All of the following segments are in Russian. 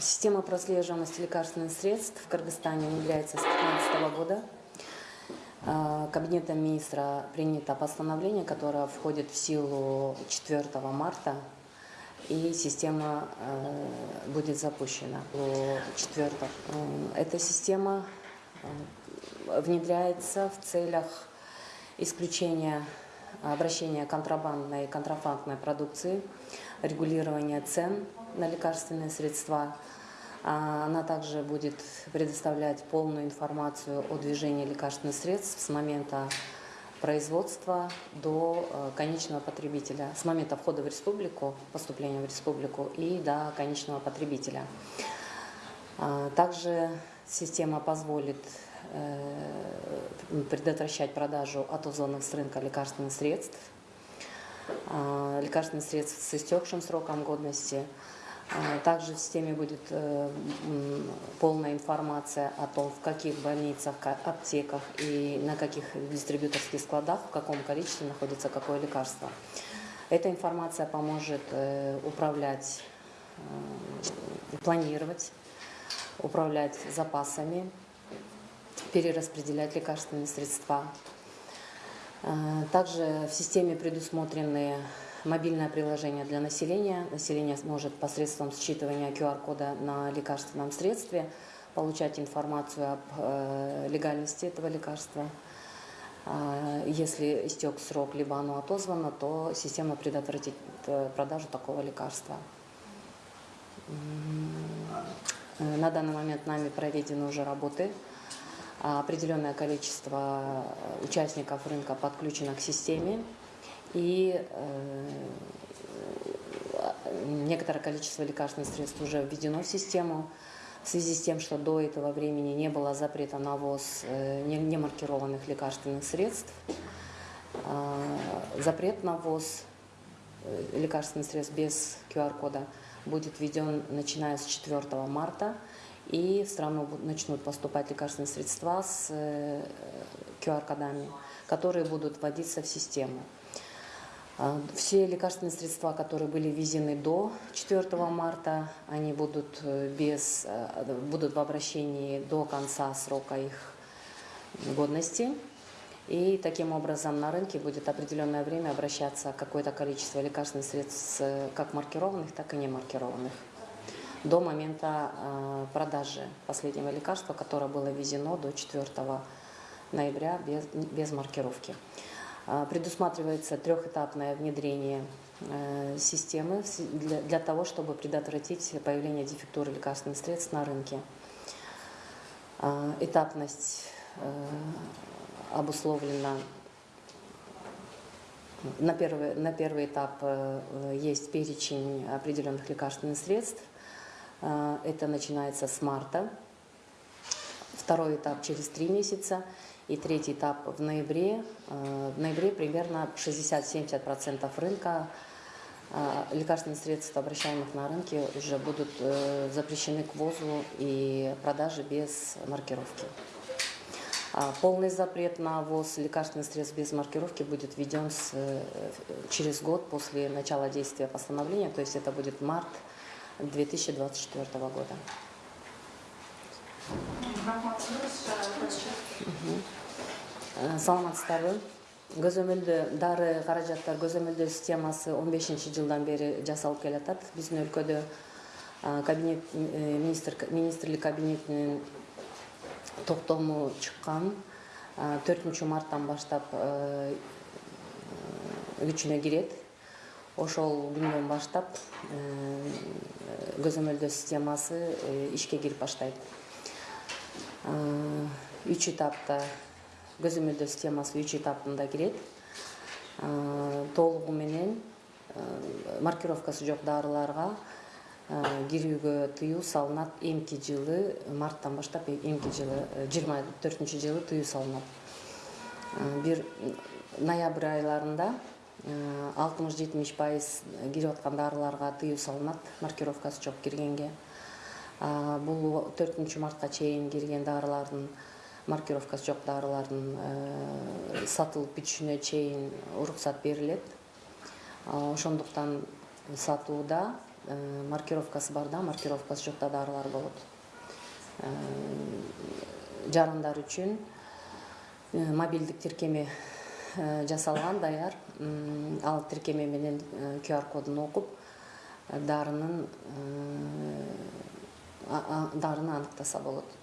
Система прослеживаемости лекарственных средств в Кыргызстане внедряется с 2015 года. А, Кабинетом министра принято постановление, которое входит в силу 4 марта, и система э, будет запущена 4. Эта система э, внедряется в целях исключения обращения контрабандной и контрафактной продукции, регулирования цен на лекарственные средства. А Она также будет предоставлять полную информацию о движении лекарственных средств с момента производства до э, конечного потребителя, с момента входа в республику, поступления в республику и до конечного потребителя. А, Также система позволит э, предотвращать продажу отозонных с рынка лекарственных средств, а, лекарственных средств с истекшим сроком годности. А, Также в системе будет э, полная информация о том, в каких больницах, ка- аптеках и на каких дистрибьюторских складах, в каком количестве находится какое лекарство. Эта информация поможет э, управлять, э, планировать, управлять запасами, перераспределять лекарственные средства. Также в системе предусмотрены мобильное приложение для населения. Население сможет посредством считывания QR-кода на лекарственном средстве получать информацию об э, легальности этого лекарства. А, Если истек срок, либо оно отозвано, то система предотвратит э, продажу такого лекарства. На данный момент нами проведены уже работы. А Определенное количество э, участников рынка подключено к системе. И э, некоторое количество лекарственных средств уже введено в систему. В связи с тем, что до этого времени не было запрета на ввоз э, не- немаркированных лекарственных средств, а, запрет на ввоз э, лекарственных средств без QR-кода будет введен начиная с 4 марта, и в страну начнут поступать лекарственные средства с э, QR-кодами, которые будут вводиться в систему. А, Все лекарственные средства, которые были ввезены до 4 марта, они будут, э, без, э, будут в обращении до конца срока их годности. И таким образом на рынке будет определенное время обращаться какое-то количество лекарственных средств, э, как маркированных, так и не маркированных, до момента продажи последнего лекарства, которое было ввезено до 4 ноября без, без маркировки. А, Предусматривается трехэтапное внедрение э, системы для, для того, чтобы предотвратить появление дефектуры лекарственных средств на рынке. А, Этапность э, обусловлена на первый, на первый этап э, есть перечень определенных лекарственных средств. Э, Это начинается с марта. Второй этап через три месяца. И третий этап в ноябре. Э, В ноябре примерно 60-70% рынка э, лекарственных средств, обращаемых на рынке, уже будут э, запрещены к ввозу и продаже без маркировки. А Полный запрет на ввоз лекарственных средств без маркировки будет введен с, через год после начала действия постановления, то есть это будет март 2024 года. Саламатсыздар көзөмөлдө дары каражаттар көзөмөлдөө системасы 15 жылдан бери жасалып келатат. Биздин өлкөдө э, кабинет э, министр министрлик кабинетинин токтому чыккан төртүнчү марттан баштап э, күчүнө кирет. Ошол күндөн баштап э, көзөмөлдөө системасы э, ишке кирип баштайт. Э, үч этапта көзөмөлдөө системасы үч этапында кирет Э, толугу менен э, маркировкасы жок дарыларга кирүүгө тыюу салынат. Эмки жылы марттан баштап эмки жылы жыйырма төртүнчү жылы тыюу салынат. Бир ноябрь айларында алтымыш жетимиш пайыз кирип аткан дарыларга тыюу салынат. Маркировкасы жок киргенге. Бул төртүнчү мартка чейин кирген дарылардын маркировкасы жок дарылардын сатылып бүтүшүнө чейин уруксат берилет. Ошондуктан сатууда маркировкасы бар да маркировкасы жок да дарылар болот. Жарандар үчүн мобилдик тиркеме жасалган даяр. Ал тиркеме менен qr кодун окуп дарынын дарыны аныктаса болот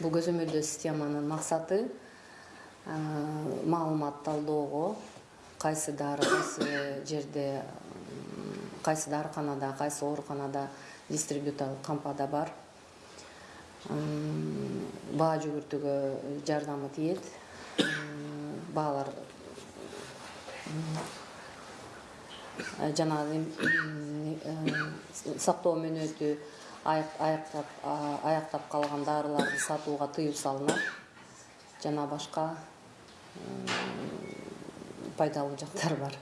бул көзөмөлдөө системанын максаты маалымат талдоого кайсы дары кайсы жерде кайсы дарыканада кайсы ооруканада дистрибьюторлук кампада бар. Баа жүгүртүүгө жардамы тиет. Баалар жанагы сактоо мөөнөтү аяктап калган дарыларды сатууга тыюу салынат. Жана башка пайдалуу жактары бар.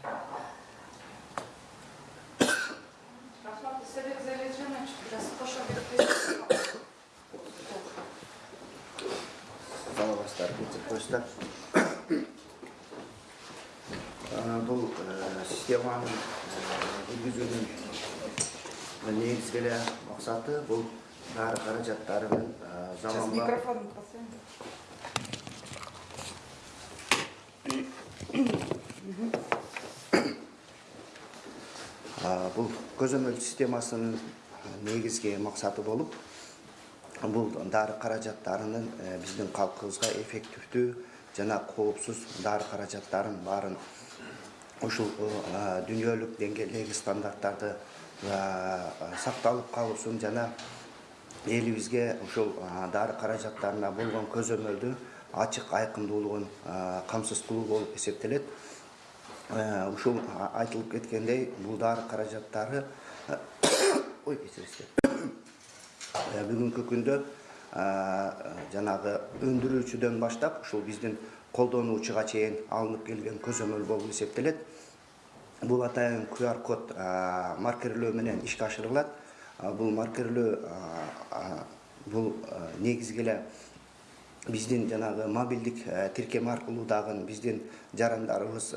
Рахмат biraz кошо саламатсыздар кетип коюңуздар бул системанын жүргүзүүнүн негизги эле максаты бул дары каражаттары менен заманбап бул көзөмөл системасынын негизги максаты болуп бул дары каражаттарынын биздин калкыбызга эффективдүү жана коопсуз дары каражаттарын баарын ушул дүйнөлүк деңгээлдеги стандарттарды сакталып калуусун жана элибизге ушул дары каражаттарына болгон көзөмөлдү ачык айкындуулугун камсыз кылуу болуп эсептелет. Ушул айтылып кеткендей бул дары каражаттары ой кечиресиздер бүгүнкү күндө жанагы өндүрүүчүдөн баштап ушул биздин колдонуучуга чейин алынып келген көзөмөл болуп эсептелет бул атайын qr код маркерлөө менен ишке ашырылат бул маркерлөө бул негизги эле биздин жанагы мобилдик тиркеме аркылуу дагы биздин жарандарыбыз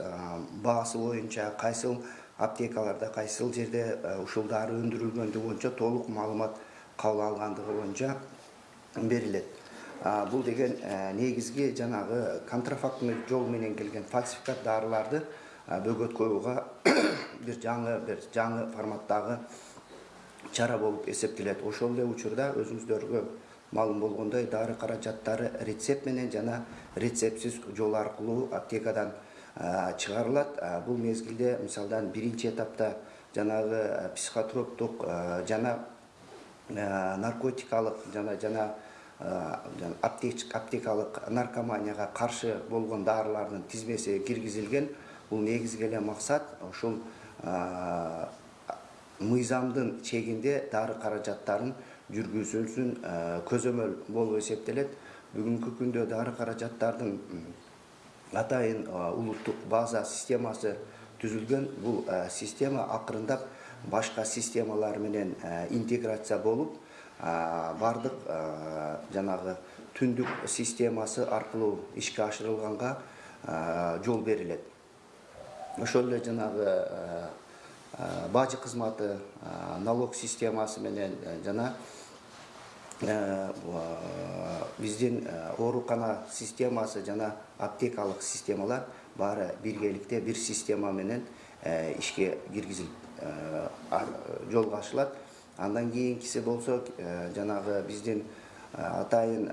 баасы боюнча аптекаларда кайсыл жерде ушул дары өндүрүлгөндүгү боюнча толук маалымат кабыл алгандыгы боюнча берилет бул деген негизги жанагы контрафактный жол менен келген фальсификат дарыларды бөгөткөрүүгө бир жаңы бир жаңы форматтагы чара болуп эсептелет. Ошол эле учурда өзүңүздөргө маалым болгондой дары каражаттары рецепт менен жана рецептсиз жол аркылуу аптекадан чыгарылат. Бул мезгилде мисалдан биринчи этапта жанагы психотроптук жана наркотикалык жана жана аптекалык наркоманияга каршы болгон дарылардын тизмеси киргизилген бул негизги эле максат ушул мыйзамдын чегинде дары каражаттарын жүргүзүүсүн көзөмөл болуп эсептелет бүгүнкү күндө дары каражаттардын атайын улуттук база системасы түзүлгөн бул система акырындап башка системалар менен интеграция болуп баардык жанагы түндүк системасы аркылуу ишке ашырылганга жол берилет ошол эле жанагы бажы кызматы налог системасы менен жана биздин оорукана системасы жана аптекалык системалар баары биргеликте бир система менен ишке киргизилип жолго ашылат андан кийинкиси болсо жанагы биздин атайын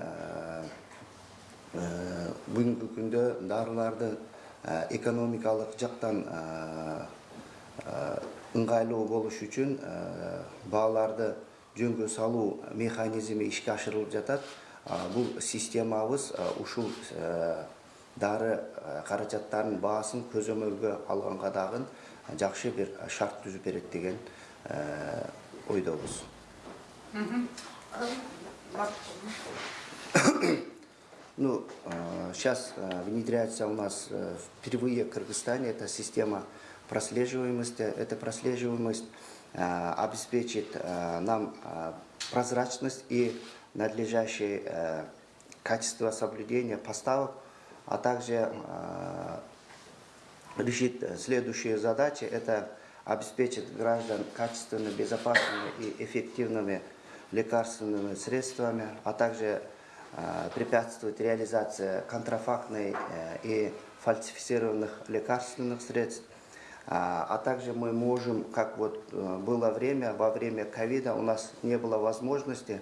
бүгүнкү күндө дарыларды экономикалык жактан ыңгайлуу болуш үчүн бааларды жөнгө салуу механизми ишке ашырылып жатат бул системабыз ушул дары каражаттарынын баасын көзөмөлгө алганга дагы жакшы бир шарт түзүп берет деген э, ойдобуз Ну, сейчас внедряется у нас э, впервые в Кыргызстане эта система прослеживаемости. Эта прослеживаемость э, обеспечит э, нам э, прозрачность и надлежащее э, качество соблюдения поставок, а также э, решит следующие задачи. Это обеспечить граждан качественно безопасными и эффективными лекарственными средствами, а также э, препятствовать реализации контрафактной э, и фальсифицированных лекарственных средств. А а также мы можем, как вот э, было время, во время ковида у нас не было возможности,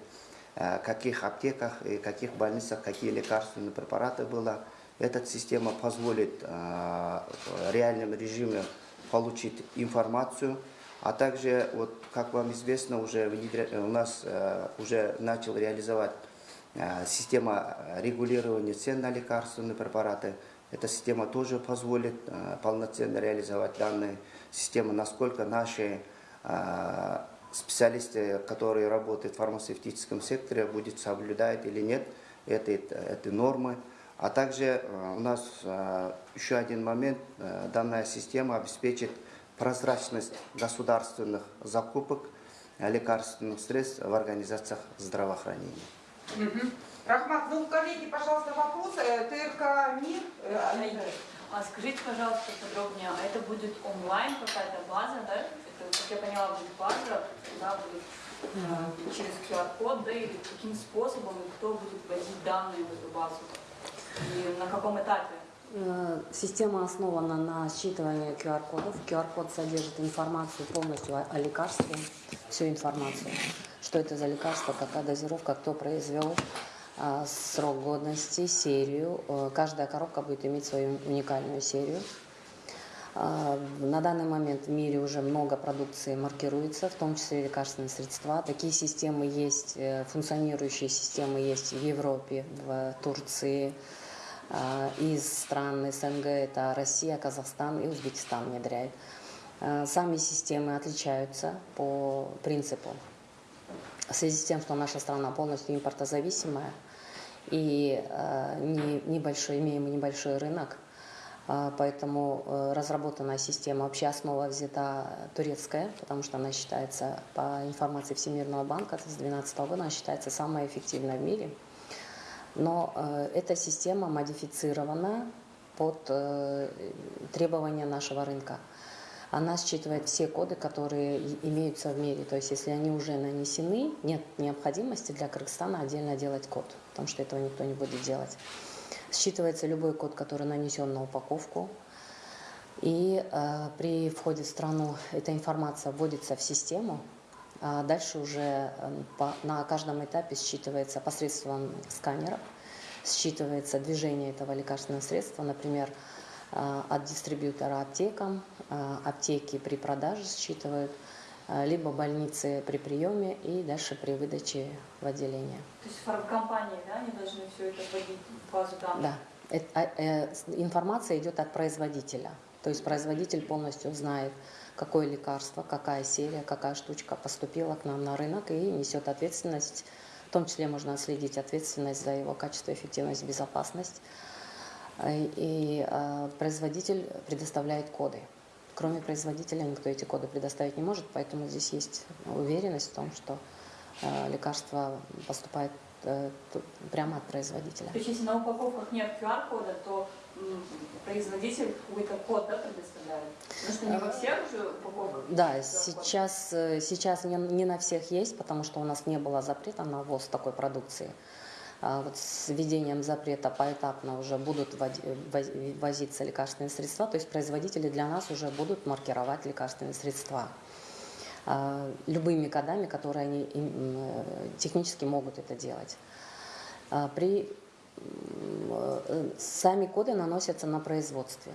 каких аптеках и каких больницах какие лекарственные препараты было. Эта система позволит в реальном режиме получить информацию, а также, вот, как вам известно, уже у нас уже начал реализовать система регулирования цен на лекарственные препараты. Эта система тоже позволит э, полноценно реализовать данные системы, насколько наши э, специалисты, которые работают в фармацевтическом секторе, будут соблюдать или нет этой, этой нормы. А также э, у нас э, еще один момент, э, данная система обеспечит прозрачность государственных закупок э, лекарственных средств в организациях здравоохранения. Мгм. Рахмат, ну, коллеги, пожалуйста, вопросы. Э, ТРК МИР. э, а скажите, пожалуйста, подробнее, а это будет онлайн какая-то база, да? Это, как я поняла, будет база, да, будет э, через QR-код, да, или каким способом, и кто будет вводить данные в эту базу? И на каком этапе? Э, Система основана на считывании QR-кодов. QR-код содержит информацию полностью о лекарстве, всю информацию, что это за лекарство, какая дозировка, кто произвел, а, срок годности, серию. Э, Каждая коробка будет иметь свою уникальную серию. А, На данный момент в мире уже много продукции маркируется, в том числе лекарственные средства. Такие системы есть, э, функционирующие системы есть в Европе, в Турции, а, из стран СНГ, это Россия, Казахстан и Узбекистан внедряет. Сами системы отличаются по принципу. В связи с тем, что наша страна полностью импортозависимая и э, не- небольшой, имеем небольшой рынок, а, поэтому э, разработанная система, вообще основа взята турецкая, потому что она считается, по информации Всемирного банка, с 2012 года, она считается самой эффективной в мире. Но э, эта система модифицирована под э, требования нашего рынка. Она считывает все коды, которые имеются в мире. То есть, если они уже нанесены, нет необходимости для Кыргызстана отдельно делать код, потому что этого никто не будет делать. Считывается любой код, который нанесен на упаковку. И э, при входе в страну эта информация вводится в систему, а дальше уже э, по- на каждом этапе считывается посредством сканеров, считывается движение этого лекарственного средства, например, от дистрибьютора аптекам, э, аптеки при продаже считывают, э, либо больницы при приеме и дальше при выдаче в отделение. То есть фармкомпании, да, они должны все это вводить в базу данных? Да. Эт- а, э, информация идет от производителя. То есть производитель полностью знает, какое лекарство, какая серия, какая штучка поступила к нам на рынок и несет ответственность. В том числе можно отследить ответственность за его качество, эффективность, безопасность. Э, И э, производитель предоставляет коды. Кроме производителя никто эти коды предоставить не может, поэтому здесь есть уверенность в том, что э, лекарство поступает э, прямо от производителя. То есть если на упаковках нет QR-кода, то производитель какой-то код да, предоставляет? Потому что не во всех же упаковках Да, сейчас, э, сейчас не, не на всех есть, потому что у нас не было запрета на ввоз такой продукции. А вот с введением запрета поэтапно уже будут возиться лекарственные средства, то есть производители для нас уже будут маркировать лекарственные средства. А, любыми кодами, которые они э, технически могут это делать. А, При э, сами коды наносятся на производстве.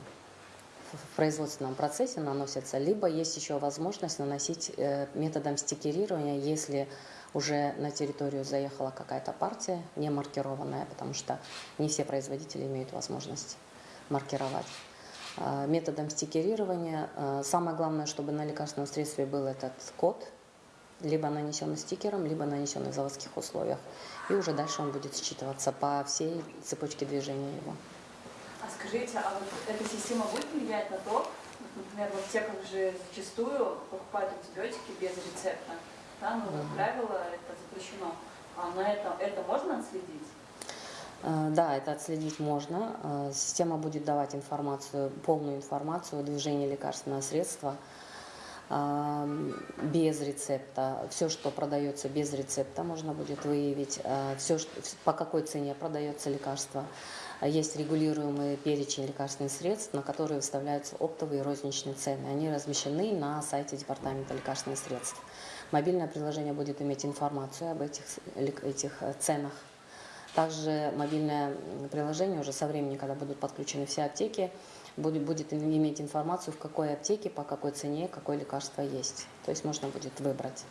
В производственном процессе наносятся, либо есть еще возможность наносить э, методом стикерирования, если уже на территорию заехала какая-то партия не маркированная, потому что не все производители имеют возможность маркировать. а, методом стикерирования. А, Самое главное, чтобы на лекарственном средстве был этот код, либо нанесенный стикером, либо нанесенный в заводских условиях. И уже дальше он будет считываться по всей цепочке движения его. А скажите, а вот эта система будет влиять на то, например, в аптеках же зачастую покупают антибиотики без рецепта, да, но, как правило, это запрещено. А на это, это можно отследить? Э, Да, это отследить можно. Э, Система будет давать информацию, полную информацию о движении лекарственного средства э, без рецепта. Все, что продается без рецепта, можно будет выявить. Все, по какой цене продается лекарство. Есть регулируемый перечень лекарственных средств, на которые выставляются оптовые и розничные цены. Они размещены на сайте Департамента лекарственных средств. Мобильное приложение будет иметь информацию об этих, этих э, ценах. Также мобильное приложение уже со временем, когда будут подключены все аптеки, будет, будет им- иметь информацию, в какой аптеке, по какой цене, какое лекарство есть. То есть можно будет выбрать.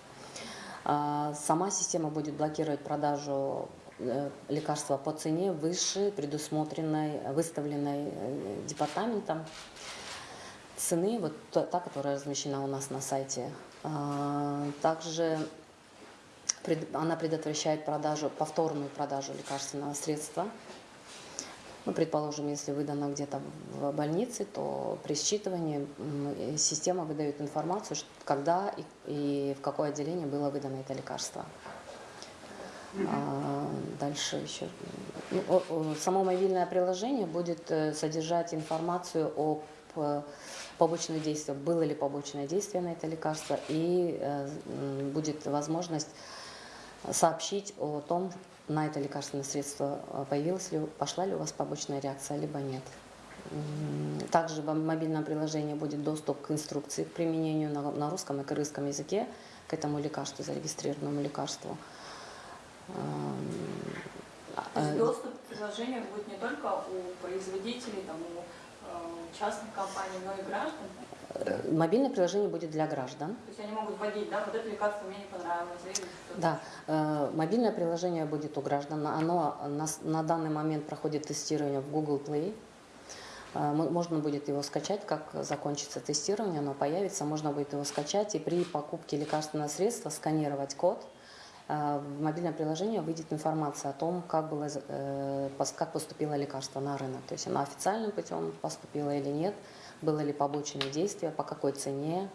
А, Сама система будет блокировать продажу э, лекарства по цене выше предусмотренной, выставленной э, департаментом цены, вот та, которая размещена у нас на сайте. А, Также она предотвращает продажу, повторную продажу лекарственного средства. Ну, предположим, если выдано где-то в больнице, то при считывании э, система выдает информацию, когда и, в какое отделение было выдано это лекарство. А, дальше еще. Ну, само мобильное приложение будет э, содержать информацию о п- побочных действиях, было ли побочное действие на это лекарство, и э, будет возможность сообщить о том, на это лекарственное средство э, появилась ли, пошла ли у вас побочная реакция, либо нет. Также в мобильном приложении будет доступ к инструкции к применению на, на русском и кыргызском языке к этому лекарству, зарегистрированному лекарству. Эм, То есть э, доступ к приложению будет не только у производителей, там, у частных компаний, но и граждан. э, Мобильное приложение будет для граждан. То есть они могут вводить, да, вот это лекарство мне не понравилось, или. Да, э, мобильное приложение будет у граждан. Оно на, данный момент проходит тестирование в Google Play. Э, мо- Можно будет его скачать, как закончится тестирование, оно появится, можно будет его скачать и при покупке лекарственного средства сканировать код. Э, В мобильное приложение выйдет информация о том, как, было, э, как поступило лекарство на рынок. То есть оно официальным путем поступило или нет, было ли побочные действия, по какой цене,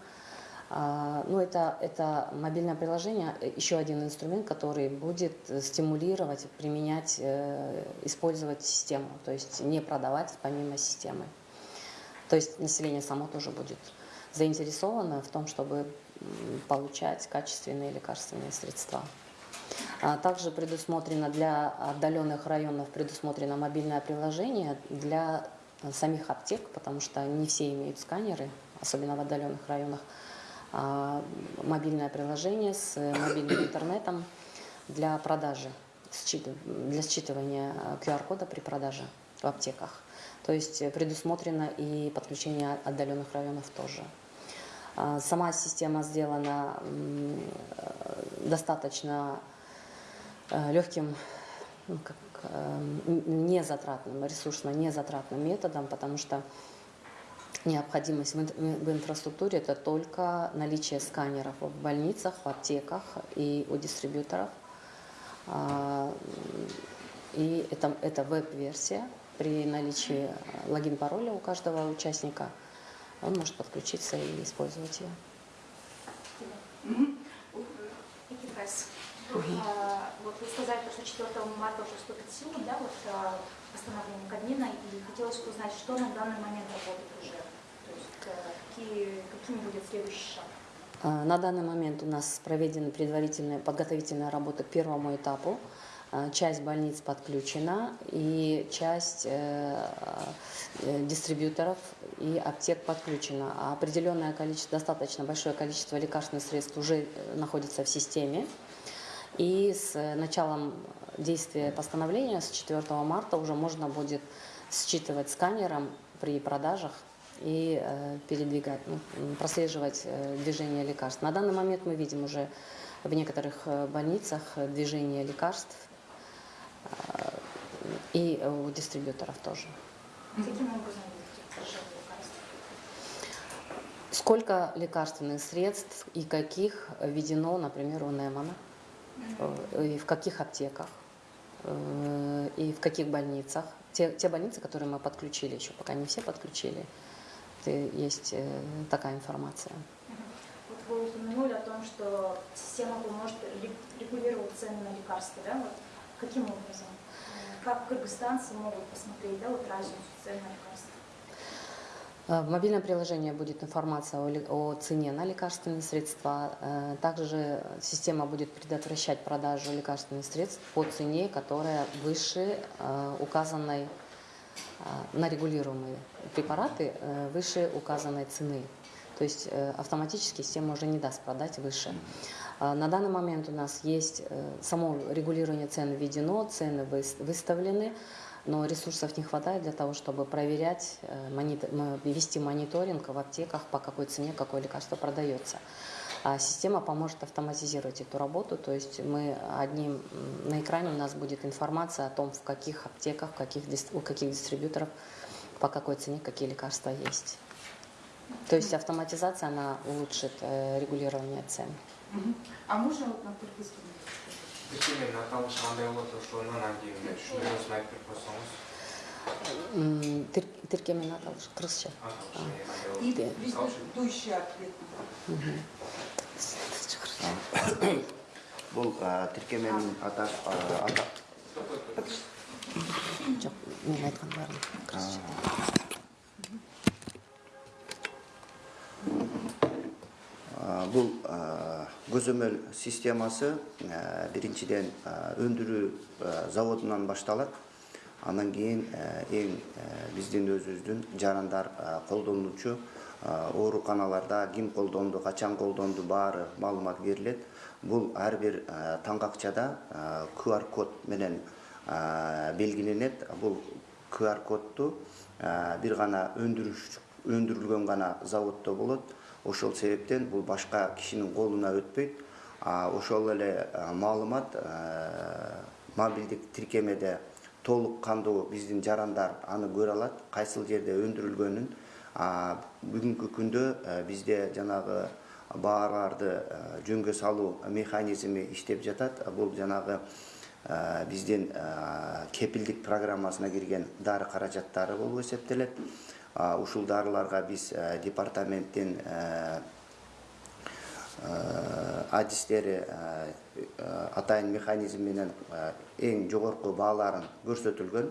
а, Ну, это, это мобильное приложение, э, еще один инструмент, который будет стимулировать, применять, использовать систему, то есть не продавать помимо системы. То есть население само тоже будет заинтересовано в том, чтобы получать качественные лекарственные средства. А Также предусмотрено для отдаленных районов предусмотрено мобильное приложение для самих аптек, потому что не все имеют сканеры, особенно в отдаленных районах. А, Мобильное приложение с мобильным интернетом для продажи, для считывания QR-кода при продаже в аптеках. То есть предусмотрено и подключение отдаленных районов тоже. А, Сама система сделана э, достаточно легким, ну, как, э, незатратным, ресурсно незатратным методом, потому что необходимость в инфраструктуре это только наличие сканеров в больницах, в аптеках и у дистрибьюторов. А, И это, это веб-версия. При наличии логин-пароля у каждого участника он может подключиться и использовать ее. Вики Пресс. А, Вот вы сказали, что 4 марта уже вступит в силу, да, вот а, постановление Кабмина, и хотелось бы узнать, что на данный момент работает уже, то есть э, какие, какими будет следующий шаг. А, На данный момент у нас проведены предварительные подготовительные работы к первому этапу. А, Часть больниц подключена и часть э, э, дистрибьюторов и аптек подключена. А определенное количество, достаточно большое количество лекарственных средств уже э, находится в системе. И с началом действия постановления, с 4 марта, уже можно будет считывать сканером при продажах и передвигать, ну, прослеживать движение лекарств. На данный момент мы видим уже в некоторых больницах движение лекарств и у дистрибьюторов тоже. Каким образом? Сколько лекарственных средств и каких введено, например, у Немана, и в каких аптеках, э, и в каких больницах. Те, те больницы, которые мы подключили еще, пока не все подключили, есть э, такая информация. Вот вы упомянули о том, что система поможет ре- регулировать цены на лекарства, да? Вот каким образом? Э, Как кыргызстанцы могут посмотреть, да, вот разницу цен на лекарства? Э, В мобильном приложении будет информация о, цене на лекарственные средства. Э, Также система будет предотвращать продажу лекарственных средств по цене, которая выше э, указанной э, на регулируемые препараты э, выше указанной цены. То есть э, автоматически система уже не даст продать выше. А На данный момент у нас есть э, само регулирование цен введено, цены выс- выставлены, но ресурсов не хватает для того, чтобы проверять, э, вести мониторинг в аптеках, по какой цене какое лекарство продается. А система поможет автоматизировать эту работу, то есть мы одним на экране у нас будет информация о том, в каких аптеках, в каких, у каких дистрибьюторов, по какой цене какие лекарства есть. То есть автоматизация, она улучшит э, регулирование цен. а можно вот на кыргызском Кішкене мына аталмыш кандай болот ошо анан кийин мына түшүнүгүңүздүн айтып берип койсоңуз тиркеменин аталышы кыргызча дующий бул тиркеменин ата жок мен айткан баарын кыргызча бул көзөмөл системасы біріншіден өндіру ә, заводынан башталат анан ең ә, биздин өзүбүздүн жарандар колдонуучу ооруканаларда ким колдонду качан колдонду баары маалымат берилет бул ар бир таңгакчада qr код менен белгиленет бул qr кодду ә, бир гана өндүрүш өндүрүлгөн гана заводдо болот ошол себептен бул башка кишинин колуна өтпөйт. Ошол эле маалымат мобилдик тиркемеде толук кандуу биздин жарандар аны көрө алат. Кайсыл жерде өндүрүлгөнүн бүгүнкү күндө бизде жанагы бааларды а, жөнгө салуу механизми иштеп жатат. Бул жанагы биздин кепилдик программасына кирген дары каражаттары болуп эсептелет. А, ушул дарыларга биз а, департаменттин Э, адистери э, э, атайын механизм менен э, эң жогорку бааларын көрсөтүлгөн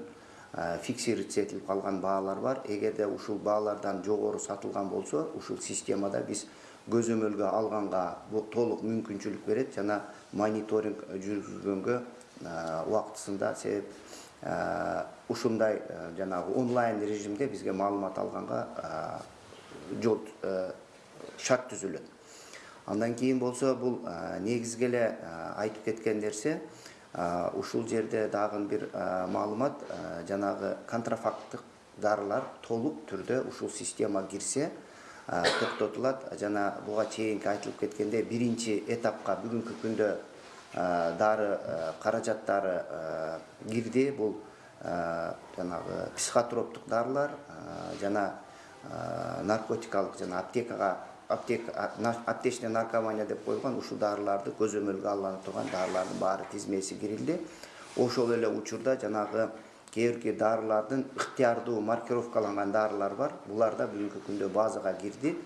э, фиксировать этилип калган баалар бар. Эгерде ушул баалардан жогору сатылган болсо ушул системада биз көзөмөлгө алганга толук мүмкүнчүлүк берет жана мониторинг жүргүзгөнгө э, убактысында себеп э, ушундай э, жанагы онлайн режимде бизге маалымат алганга э, жол э, шарт түзүлөт андан кийин болсо бул негизги эле айтып кеткен нерсе ушул жерде дагы бир маалымат жанагы контрафакттык дарылар толук түрдө ушул система кирсе токтотулат жана буга чейинки айтылып кеткендей биринчи этапка бүгүнкү күндө дары а, каражаттары а, кирди. Бул жанагы психотроптук дарылар жана наркотикалык жана аптекага аптека а- на- аптечная наркомания деп койгон ушул дарыларды көзөмөлгө алына турган дарылардын баары тизмеси кирилди. Ошол эле учурда жанагы кээ бирки дарылардын ыктыярдуу маркировкаланган дарылар бар. Булар да бүгүнкү күндө базага кирди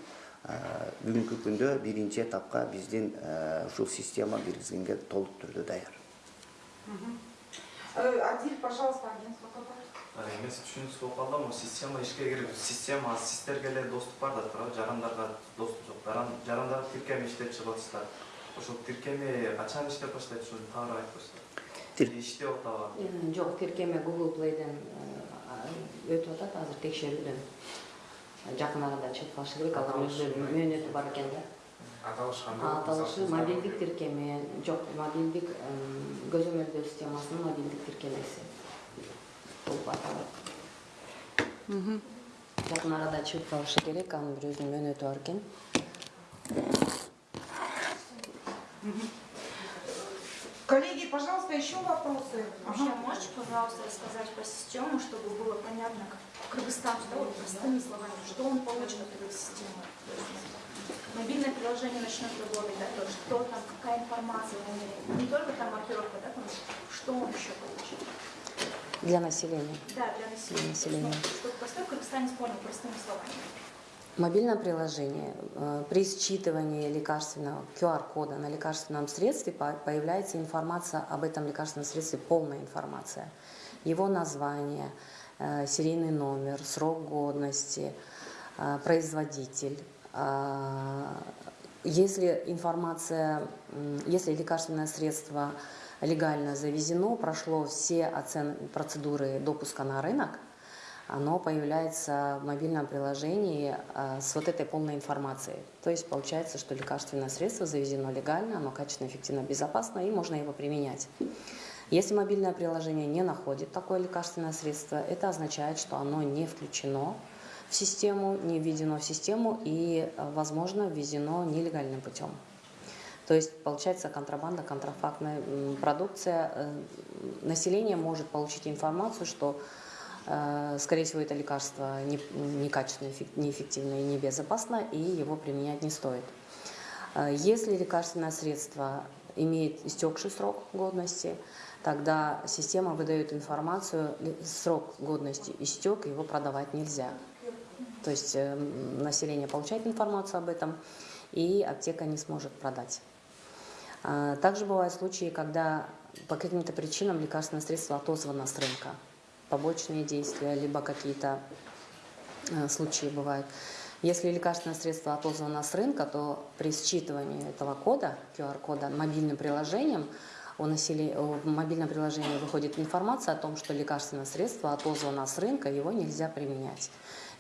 А, бүгүнкү күндө биринчи этапка биздин э, ушул система киргизгенге толук түрдө даяр. Э, Адиль, пожалуйста, агентство эмес түшүнүксүз болуп калды могу система ишке кирип система сиздерге эле доступ бар да туурабы жарандарга доступ жок. Жаран- жарандар тиркеме иштеп чыгып атышат ошол тиркеме качан иштеп баштайт ушуну тагыраак айтып койсоңуз иштеп атабы? Э, жок тиркеме Google Play ден э, өтүп атат азыр текшерүүдөн. Жакын арада чыгып калышы керек алар өздөрүнүн мөөнөтү бар экен да. Аталыш кандай аталышы мобилдик тиркеме жок мобилдик көзөмөлдөө системасынын мобилдик тиркемеси болуп аталат жакын арада чыгып калышы керек анын бир өзүнүн мөөнөтү бар экен пожалуйста, еще вопросы. Вообще, можете, пожалуйста, рассказать по систему, чтобы было понятно, как- кыргызстанцу, да, вот простыми словами, что он получит от этой системы? Мобильное приложение начнет работать, да, то есть что там, какая информация на ней, не только там маркировка, да, там, что он еще получит? Для населения. Да, для населения. населения. То есть, ну, чтобы простой кыргызстанец понял простыми словами. Мобильное приложение э, при считывании лекарственного QR-кода на лекарственном средстве по- появляется информация об этом лекарственном средстве, полная информация. Его название, э, серийный номер, срок годности, э, производитель. Если информация, если лекарственное средство легально завезено, прошло все процедуры допуска на рынок, оно появляется в мобильном приложении а, с вот этой полной информацией. То есть получается, что лекарственное средство завезено легально, оно качественно, эффективно, безопасно и можно его применять. Если мобильное приложение не находит такое лекарственное средство, это означает, что оно не включено в систему, не введено в систему и, а, возможно, ввезено нелегальным путем. То есть получается контрабанда, контрафактная продукция. Э, Население может получить информацию, что, э, скорее всего, это лекарство не- некачественное, эффек- неэффективное и небезопасно, и его применять не стоит. Э, Если лекарственное средство имеет истекший срок годности, тогда система выдает информацию, срок годности истек, его продавать нельзя. То есть э, население получает информацию об этом, и аптека не сможет продать. Также бывают случаи, когда по каким-то причинам лекарственное средство отозвано с рынка. Побочные действия, либо какие-то э, случаи бывают. Если лекарственное средство отозвано с рынка, то при считывании этого кода, QR-кода, мобильным приложением, у населе- в мобильном приложении выходит информация о том, что лекарственное средство отозвано с рынка, его нельзя применять.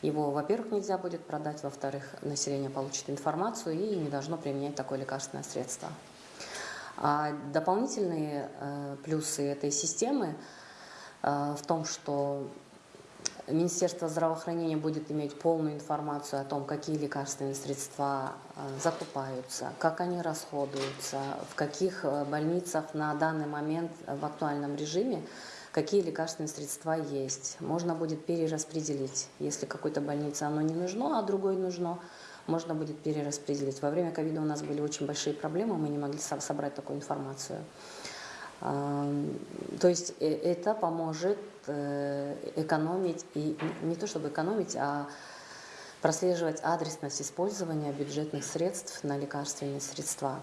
Его, во-первых, нельзя будет продать, во-вторых, население получит информацию и не должно применять такое лекарственное средство. А дополнительные э, плюсы этой системы в том, что Министерство здравоохранения будет иметь полную информацию о том, какие лекарственные средства э, закупаются, как они расходуются, в каких э, больницах на данный момент э, в актуальном режиме какие лекарственные средства есть. Можно будет перераспределить. Если какой-то больнице оно не нужно, а другой нужно, можно будет перераспределить. Во время ковида у нас были очень большие проблемы, мы не могли со- собрать такую информацию. То есть э, это поможет э, экономить, и не- то чтобы экономить, а прослеживать адресность использования бюджетных средств на лекарственные средства.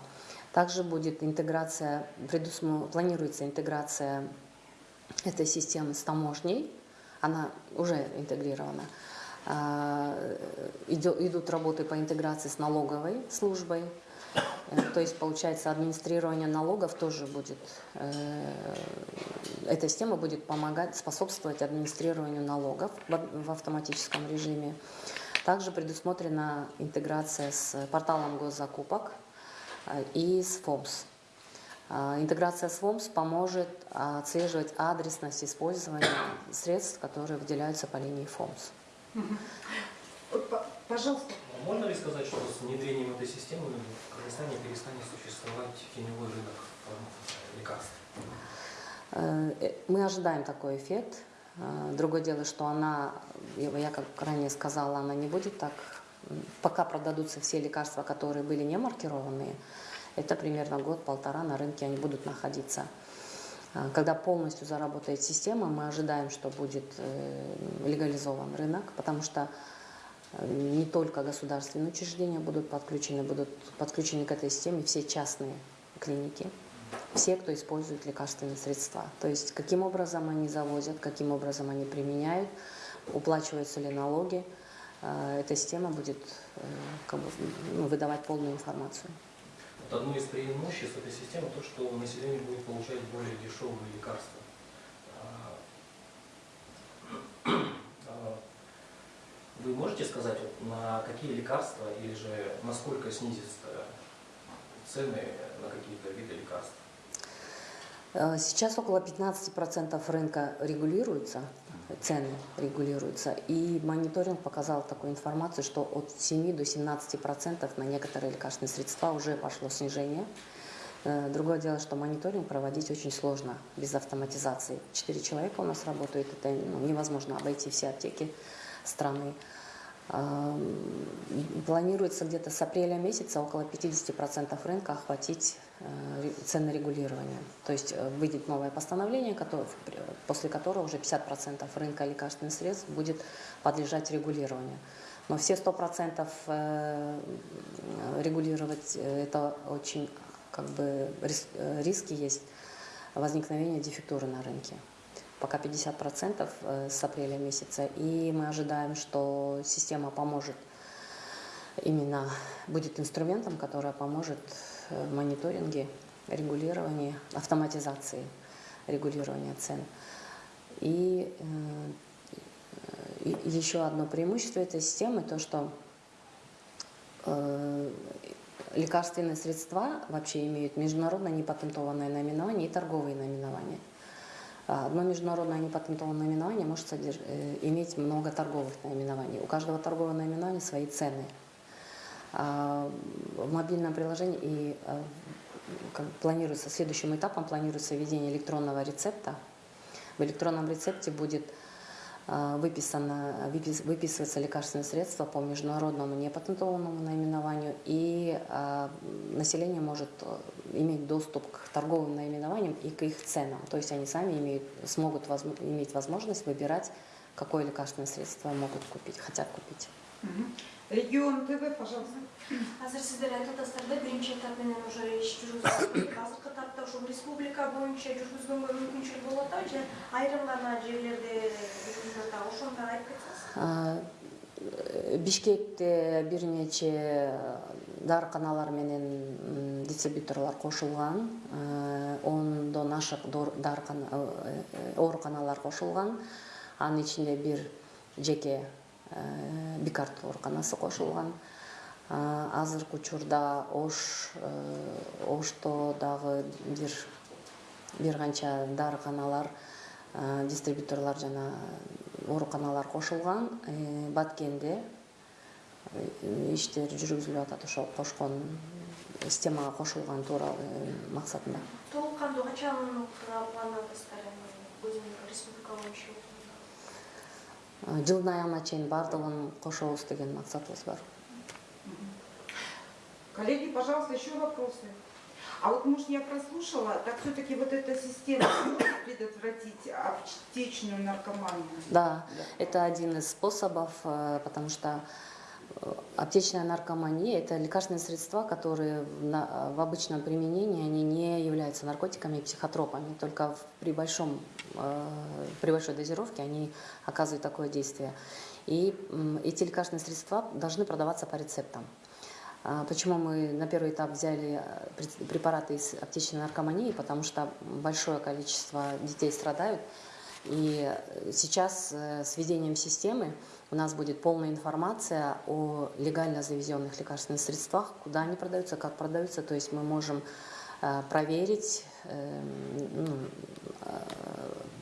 Также будет интеграция, предусмо- планируется интеграция этой системы с таможней, она уже интегрирована. А, Идут работы по интеграции с налоговой службой, то есть, получается, администрирование налогов тоже будет, э, эта система будет помогать, способствовать администрированию налогов в, автоматическом режиме. Также предусмотрена интеграция с порталом госзакупок э, и с ФОМС. Интеграция с ФОМС поможет отслеживать адресность использования средств, которые выделяются по линии ФОМС. Пожалуйста. Можно ли сказать, что с внедрением этой системы в Кыргызстане перестанет существовать теневой рынок лекарств? Э, э, Мы ожидаем такой эффект. Э, Другое дело, что она, я как ранее сказала, она не будет так, пока продадутся все лекарства, которые были не маркированные, это примерно год-полтора на рынке они будут находиться. Когда полностью заработает система, мы ожидаем, что будет легализован рынок, потому что не только государственные учреждения будут подключены, будут подключены к этой системе все частные клиники все, кто использует лекарственные средства. То есть каким образом они завозят, каким образом они применяют, уплачиваются ли налоги. Э, Эта система будет э, как бы, ну, выдавать полную информацию. Вот одно из преимуществ этой системы то, что население будет получать более дешевые лекарства. А, а, Вы можете сказать, вот, на какие лекарства или же насколько снизятся цены на какие-то виды лекарств? Э, Сейчас около 15% рынка регулируется, цены регулируются, и мониторинг показал такую информацию, что от 7 до 17% на некоторые лекарственные средства уже пошло снижение. Э, Другое дело, что мониторинг проводить очень сложно без автоматизации. Четыре человека у нас работают, это ну, невозможно обойти все аптеки страны. Ам, Планируется где-то с апреля месяца около 50% рынка охватить э, ре- ценорегулирование. То есть э, выйдет новое постановление, которое- после которого уже 50% рынка лекарственных средств будет подлежать регулированию. Но все 100% э, регулировать это очень как бы рис- риски есть возникновения дефектуры на рынке. Пока 50% э, с апреля месяца. И мы ожидаем, что система поможет именно, будет инструментом, который поможет э, мониторинге, регулировании, автоматизации регулирования цен. И, э, и еще одно преимущество этой системы, то что лекарственные средства вообще имеют международно непатентованное наименование и торговые наименования. А Одно международное непатентованное наименование может содерж- э, иметь много торговых наименований. У каждого торгового наименования свои цены. А В мобильном приложении и как планируется, следующим этапом планируется введение электронного рецепта. В электронном рецепте будет выписано, выпис- выписывается лекарственное средство по международному непатентованному наименованию, и э, население может э, иметь доступ к торговым наименованиям и к их ценам. То есть они сами имеют, смогут возм- иметь возможность выбирать, какое лекарственное средство могут купить, хотят купить. Мгм. Регион ТВ, пожалуйста. Азыр сиздер айтып атасыздар да биринчи этап менен уже иш жүргүзүлөт азыркы этапта ушул республика боюнча жүргүзгөнгө мүмкүнчүлүк болуп атабы же айрым гана жерлерде жүргүзүлүп атабы ошону айтып кетсеңиз А, э, Бишкекте бир нече дарыканалар менен дистрибьюторлор кошулган, Э, ондон ашык дарыкана- э, э, ооруканалар кошулган. Анын ичинде бир жеке э, бикарт ооруканасы кошулган. А, Азыркы учурда Ош, э, Ошто дагы бир бир канча дарыканалар э, дистрибьюторлор жана ооруканалар кошулган. Э, баткенде э, иштер жүргүзүлүп атат ошол кошкон системага кошулган тууралуу э, максатында. Толук кандуу качан пландадыңыздар өзүңүз республика боюнча Э, жылдын аягына чейин баардыгын кошобуз деген максатыбыз бар Коллеги, пожалуйста, еще вопросы. А вот, может, я прослушала, так все-таки вот эта система может предотвратить аптечную наркоманию? Да, это один из способов, э, потому что аптечная наркомания – это лекарственные средства, которые в, на- в обычном применении они не являются наркотиками и психотропами, только при, большом, э, при большой дозировке они оказывают такое действие. И эти лекарственные средства должны продаваться по рецептам. Почему мы на первый этап взяли э, препараты из аптечной наркомании? Потому что большое количество детей страдают. И э, сейчас э, с введением системы у нас будет полная информация о легально завезенных лекарственных средствах, куда они продаются, как продаются. То есть мы можем э, проверить э, ну, э,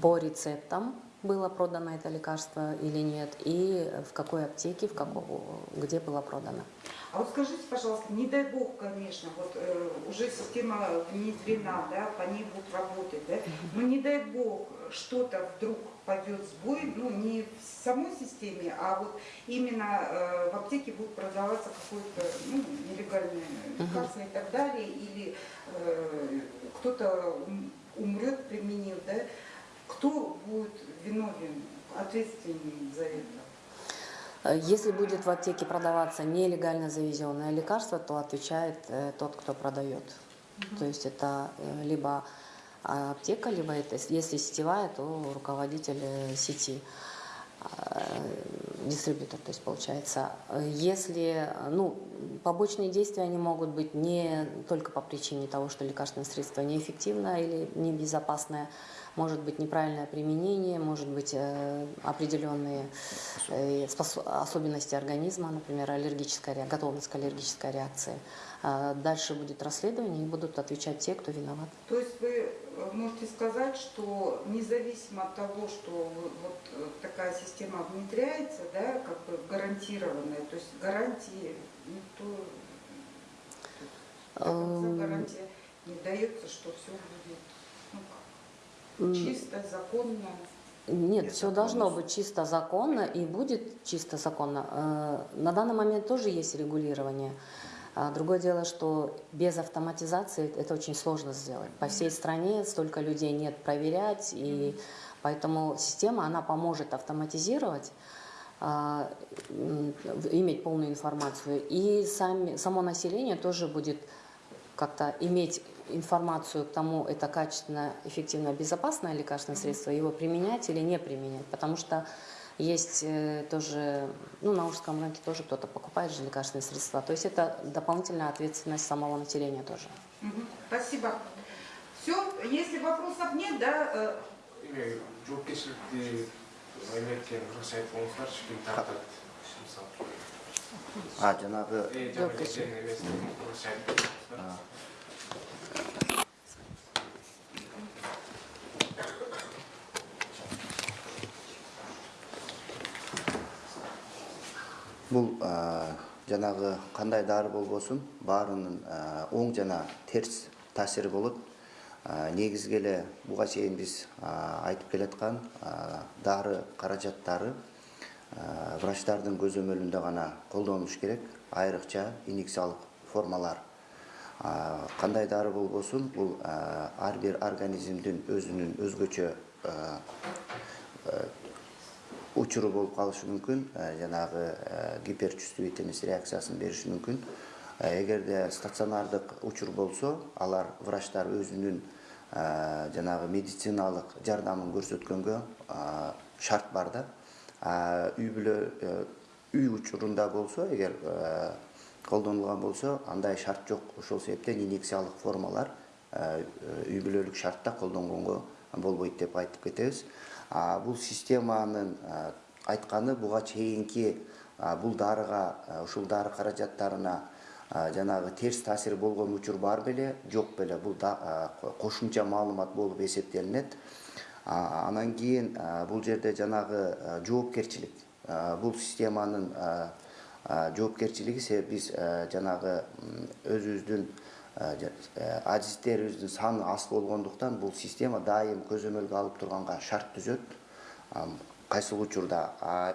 по рецептам, было продано это лекарство или нет, и в какой аптеке, в каком, где было продано. А вот скажите, пожалуйста, не дай бог, конечно, вот э, уже система внедрена, да, по ней будут работать, да, но не дай бог что-то вдруг пойдет сбой, ну не в самой системе, а вот именно э, в аптеке будет продаваться какое-то ну, нелегальное лекарство и так далее, или э, кто-то ум- умрет, применив, да, кто будет виновен, ответственен за это? Э, Если будет в аптеке продаваться нелегально завезенное лекарство, то отвечает э, тот, кто продает. То есть это э, либо а, аптека, либо это, если сетевая, то руководитель сети, дистрибьютор, то есть получается. Если, ну, побочные действия, они могут быть не только по причине того, что лекарственное средство неэффективно или небезопасное, может быть неправильное применение, может быть э, определенные э, особенности организма, например, аллергическая ре- готовность к аллергической реакции. А Дальше будет расследование и будут отвечать те, кто виноват. То есть вы э, можете сказать, что независимо от того, что вот такая система внедряется, да, как бы гарантированная, то есть гарантии никто Эм, гарантия не дается, что все будет чисто, законно. Нет, Нет, все законно. должно быть чисто законно и будет чисто законно. Э, На данный момент тоже есть регулирование. А Другое дело, что без автоматизации это очень сложно сделать. По всей стране столько людей нет проверять, и поэтому система, она поможет автоматизировать, а, иметь полную информацию. И сами, само население тоже будет как-то иметь информацию к тому, это качественно, эффективно, безопасное лекарственное средство, его применять или не применять. Потому что есть э, тоже, ну, на Ужском рынке тоже кто-то покупает же лекарственные средства. То есть это дополнительная ответственность самого населения тоже. Спасибо. Все, если вопросов нет, да, э, Эме жоопкерчиликти а, жанагы кандай дары болбосун баарынын а, оң жана терс таасири болот негизги эле буга чейин биз айтып келаткан дары каражаттары врачтардын көзөмөлүндө гана колдонулуш керек. Айрыкча инъекциялык формалар. Кандай дары болбосун бул ар бир организмдин өзүнүн өзгөчө учуру болуп калышы мүмкүн. Э, жанагы э, гиперчувствительность реакциясын бериши мүмкүн. Э, эгерде стационардык учур болсо алар врачтар өзүнүн жанагы медициналык жардамын көрсөткөнгө шарт бар да. Үй бүлө үй учурунда болсо эгер колдонулган болсо андай шарт жок. Ошол себептен инъекциялык формалар үй бүлөлүк шартта колдонгонго болбойт деп айтып кетебиз бұл системаның айтқаны бұға чейінке бұл дарыға ушул дары каражаттарына жанагы терс таасир болгон учур бар беле жок беле бул кошумча маалымат болуп эсептелинет анан кийин бул жерде жанагы жоопкерчилик бул системанын жоопкерчилиги себеп биз жанагы өзүбүздүн адистерибиздин саны аз болгондуктан бул система дайым көзөмөлгө алып турганга шарт түзөт. Кайсыл учурда?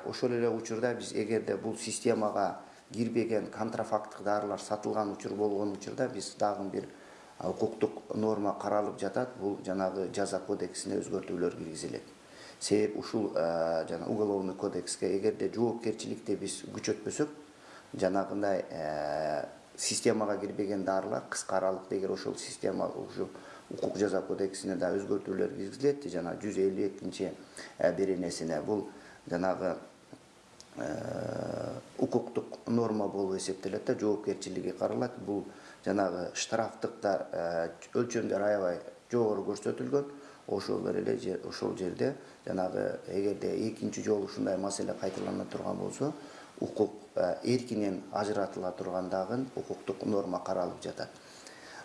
Ошол эле учурда биз эгерде бул системага кирбеген контрафакттык дарылар сатылган учур болгон учурда биз дагы бир укуктук норма каралып жатат. Бул жанагы жаза кодексине өзгөртүүлөр киргизилет. Себеп ушул а, жана уголовный кодекске эгерде жоопкерчиликти биз күчөтпөсөк жанагындай э, системага кирбеген дарылар кыска аралыкта эгер ошол система ушу укук жаза кодексине да өзгөртүүлөр киргизилет жана жүз элүү экинчи беренесине бул жанагы э, укуктук норма болуп эсептелет да жоопкерчилиги каралат. Бул жанагы штрафтык да э, өлчөмдөр аябай жогору көрсөтүлгөн. Ошол эле ошол жерде жанагы эгерде экинчи жолу ушундай маселе кайталана турган болсо укук эркинен ажыратыла турган дагы укуктук норма каралып жатат.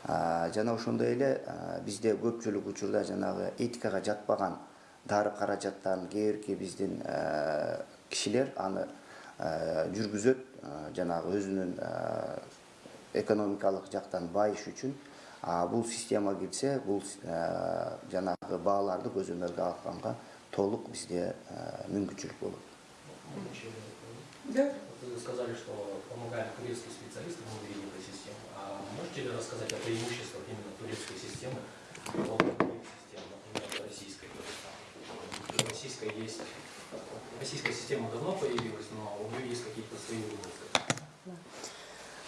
Жана ошондой эле бизде көпчүлүк учурда жанагы этикага жатпаган дары каражаттарын кээ бирки биздин э, кишилер аны э, жүргүзөт э, жанагы өзүнүн экономикалык жактан байыш үчүн. Бул система кирсе бул жанагы бааларды көзөмөлгө алганга толук бизде мүмкүнчүлүк болот. Да, Вы сказали, что помогали турецкие специалисты в внедрении этой системы. А можете ли рассказать о преимуществах именно турецкой системы по другим системам, например, российской? То есть, российская система давно появилась, но у нее есть какие-то свои минусы.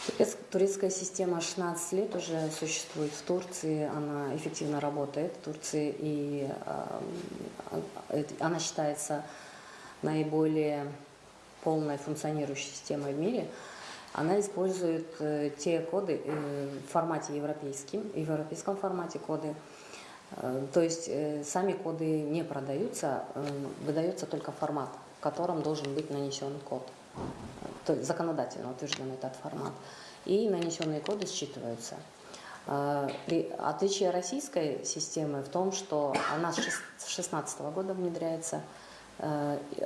Турец- Турецкая система 16 лет уже существует в Турции, она эффективно работает в Турции, и а, это- она считается наиболее полной функционирующей системой в мире. Она использует э, те коды э, в формате европейским, в европейском формате коды. Э, То есть э, сами коды не продаются, э, выдается только формат, в котором должен быть нанесен код. То есть законодательно утвержден этот формат. И нанесенные коды считываются. Э, Отличие российской системы в том, что она с 2016 года внедряется.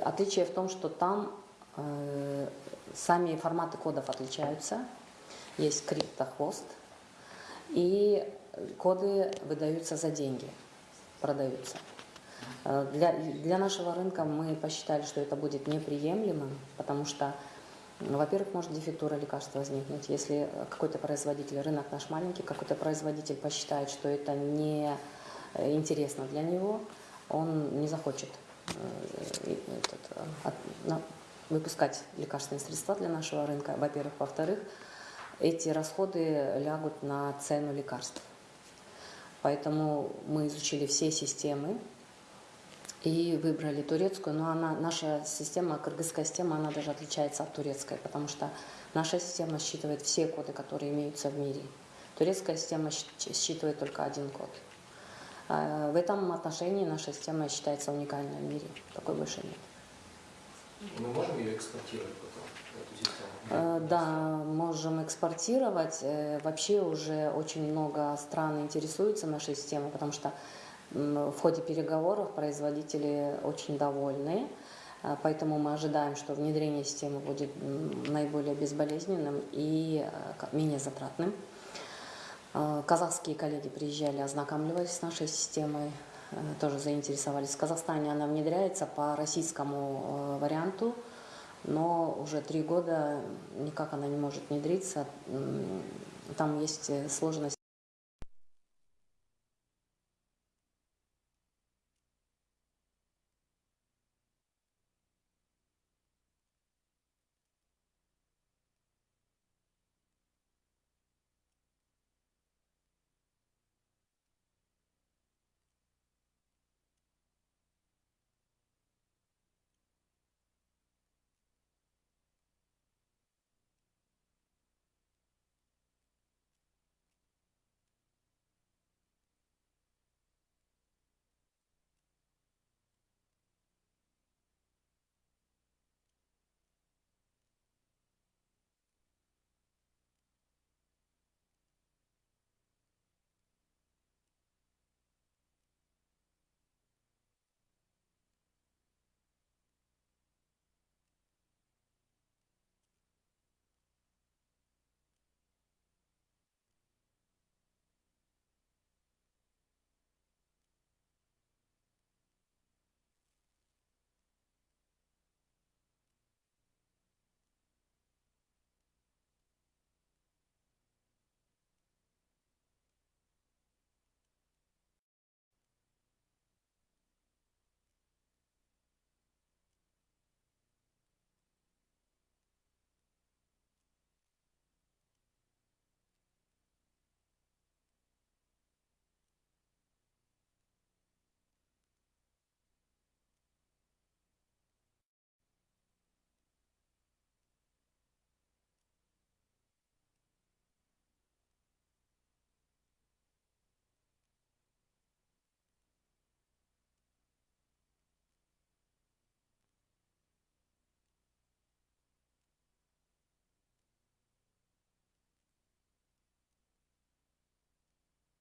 Отличие в том, что там сами форматы кодов отличаются. Есть криптохвост. и коды выдаются за деньги, продаются. Э, Для, для нашего рынка мы посчитали, что это будет неприемлемым, потому что, во-первых, может дефектура лекарства возникнуть. Если какой-то производитель, рынок наш маленький, какой-то производитель посчитает, что это не э, интересно для него, он не захочет э, этот, э, от- выпускать лекарственные средства для нашего рынка, во-первых. Во-вторых, эти расходы лягут на цену лекарств. Поэтому мы изучили все системы и выбрали турецкую, но она, наша система, кыргызская система, она даже отличается от турецкой, потому что наша система считывает все коды, которые имеются в мире. Турецкая система считывает только один код. А, В этом отношении наша система считается уникальной в мире. Такой больше нет. Мы можем ее экспортировать потом, эту систему? Э, Да, можем экспортировать. Э, Вообще уже очень много стран интересуются нашей системой, потому что в ходе переговоров производители очень довольны. Э, Поэтому мы ожидаем, что внедрение системы будет наиболее безболезненным и менее затратным. Казахские коллеги приезжали, ознакомливались с нашей системой, тоже заинтересовались. В Казахстане она внедряется по российскому э, варианту, но уже три года никак она не может внедриться. Там есть э, сложность